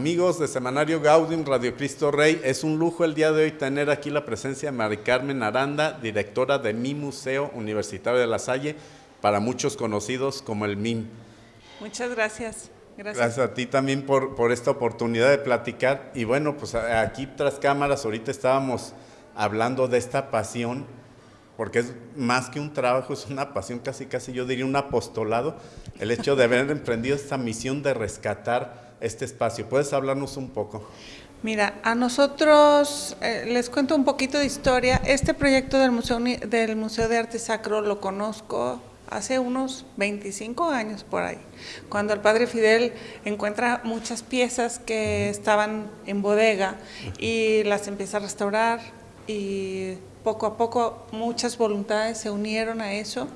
Amigos de Semanario Gaudium, Radio Cristo Rey, es un lujo el día de hoy tener aquí la presencia de Mari Carmen Aranda, directora de mi Museo Universitario de La Salle, para muchos conocidos como el MIM. Muchas gracias. Gracias. Gracias a ti también por, por esta oportunidad de platicar. Y bueno, pues aquí tras cámaras, ahorita estábamos hablando de esta pasión, porque es más que un trabajo, es una pasión, casi casi yo diría un apostolado, el hecho de haber emprendido esta misión de rescatar este espacio. ¿Puedes hablarnos un poco? Mira, a nosotros, eh, les cuento un poquito de historia. Este proyecto del Museo, del Museo de Arte Sacro lo conozco hace unos 25 años por ahí, cuando el padre Fidel encuentra muchas piezas que estaban en bodega y las empieza a restaurar y poco a poco muchas voluntades se unieron a eso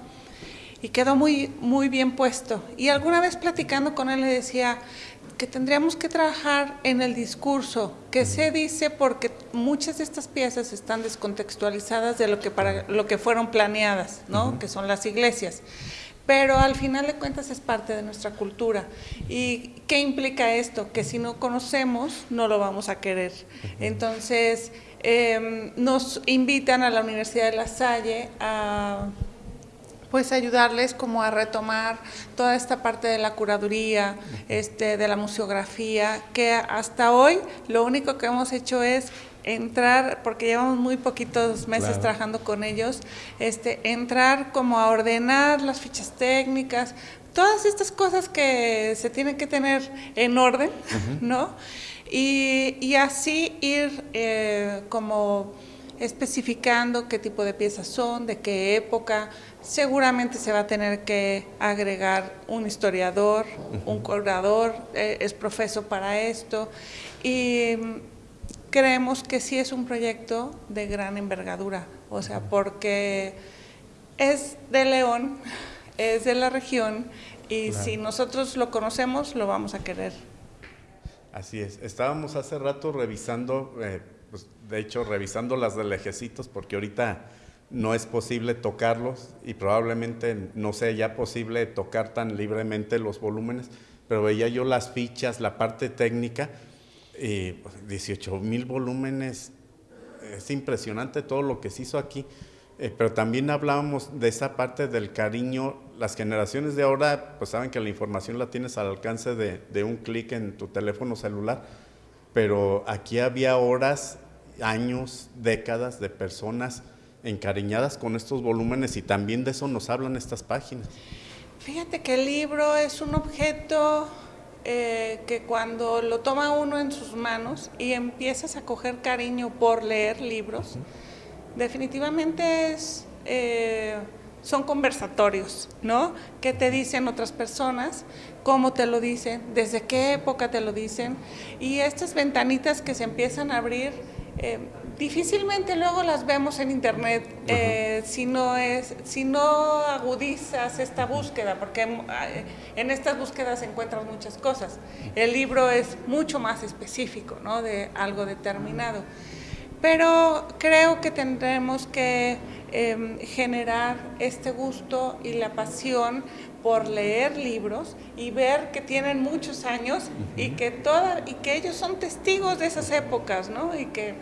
y quedó muy, muy bien puesto. Y alguna vez platicando con él le decía, que tendríamos que trabajar en el discurso, que se dice porque muchas de estas piezas están descontextualizadas de lo que, para, lo que fueron planeadas, ¿no? que son las iglesias. Pero al final de cuentas es parte de nuestra cultura. ¿Y qué implica esto? Que si no conocemos, no lo vamos a querer. Entonces, em, nos invitan a la Universidad de La Salle a pues ayudarles como a retomar toda esta parte de la curaduría, este, de la museografía, que hasta hoy lo único que hemos hecho es entrar, porque llevamos muy poquitos meses trabajando con ellos, este, entrar como a ordenar las fichas técnicas, todas estas cosas que se tienen que tener en orden, ¿no? Y, así ir eh, como especificando qué tipo de piezas son, de qué época. Seguramente se va a tener que agregar un historiador, un curador, eh, es profeso para esto. Y mm, creemos que sí es un proyecto de gran envergadura, o sea, porque es de León, es de la región, y si nosotros lo conocemos, lo vamos a querer. Así es. Estábamos hace rato revisando eh, pues, de hecho, revisando las de lejecitos, porque ahorita no es posible tocarlos y probablemente no sea ya posible tocar tan libremente los volúmenes, pero veía yo las fichas, la parte técnica, y 18 pues, mil volúmenes, es impresionante todo lo que se hizo aquí, eh, pero también hablábamos de esa parte del cariño, las generaciones de ahora pues saben que la información la tienes al alcance de, de un clic en tu teléfono celular, pero aquí había horas años, décadas de personas encariñadas con estos volúmenes y también de eso nos hablan estas páginas. Fíjate que el libro es un objeto eh, que cuando lo toma uno en sus manos y empiezas a coger cariño por leer libros, definitivamente es, eh, son conversatorios, ¿no? ¿Qué te dicen otras personas? ¿Cómo te lo dicen? ¿Desde qué época te lo dicen? Y estas ventanitas que se empiezan a abrir eh, difícilmente luego las vemos en internet eh, si, no es, si no agudizas esta búsqueda, porque eh, en estas búsquedas encuentras muchas cosas. El libro es mucho más específico, ¿no? De algo determinado. Pero creo que tendremos que em, generar este gusto y la pasión por leer libros y ver que tienen muchos años y, que toda, y que ellos son testigos de esas épocas, ¿no? Y que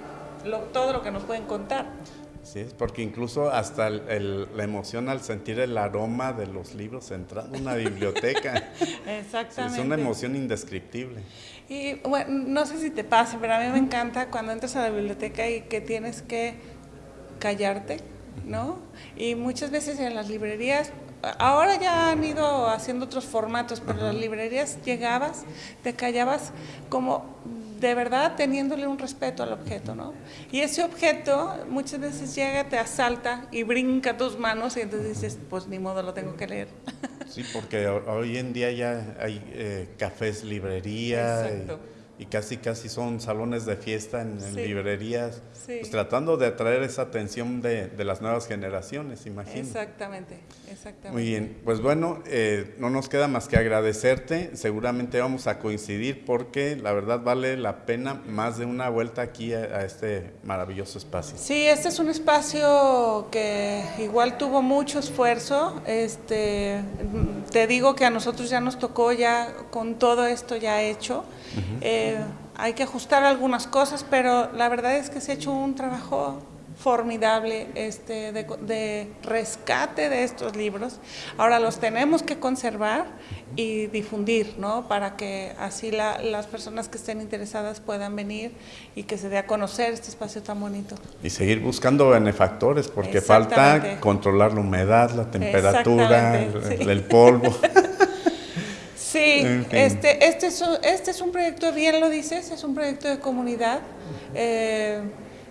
todo lo que nos pueden contar. Sí, es porque incluso hasta la emoción al sentir el aroma de los libros entrando en una biblioteca. Exactamente. es una emoción indescriptible. Y bueno, no sé si te pasa, pero a mí me encanta cuando entras a la biblioteca y que tienes que callarte, ¿no? Y muchas veces en las librerías ahora ya han ido haciendo otros formatos, pero en las librerías llegabas, te callabas como de verdad teniéndole un respeto al objeto, ¿no? Y ese objeto muchas veces llega, te asalta y brinca tus manos y entonces dices, pues ni modo, lo tengo que leer. Sí, porque hoy en día ya hay eh, cafés, librerías. Exacto y casi casi son salones de fiesta en, librerías, pues tratando de atraer esa atención de, de, las nuevas generaciones, imagino. Exactamente, exactamente. Muy bien, pues bueno, eh, no nos queda más que agradecerte, seguramente vamos a coincidir porque la verdad vale la pena más de una vuelta aquí a, a este maravilloso espacio. Sí, este es un espacio que igual tuvo mucho esfuerzo, este, te digo que a nosotros ya nos tocó ya con todo esto ya hecho Eh, hay que ajustar algunas cosas, pero la verdad es que se ha hecho un trabajo formidable este, de, rescate de estos libros. Ahora los tenemos que conservar y difundir, ¿no? Para que así las personas que estén interesadas puedan venir y que se dé a conocer este espacio tan bonito. Y seguir buscando benefactores, porque falta controlar la humedad, la temperatura, el, polvo. Sí, este, este, es, este es un proyecto, bien lo dices, es un proyecto de comunidad. Eh,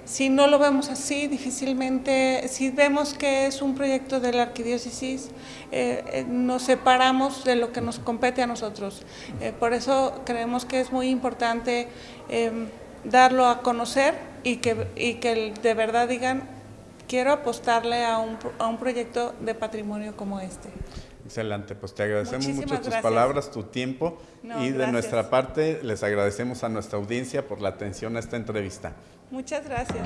si no lo vemos así, difícilmente, si vemos que es un proyecto de la arquidiócesis, eh, eh, nos separamos de lo que nos compete a nosotros. Eh, por eso creemos que es muy importante em, darlo a conocer y que, y que de verdad digan, quiero apostarle a un, a un proyecto de patrimonio como este. Excelente, pues te agradecemos mucho tus palabras, tu tiempo y de nuestra parte les agradecemos a nuestra audiencia por la atención a esta entrevista. Muchas gracias.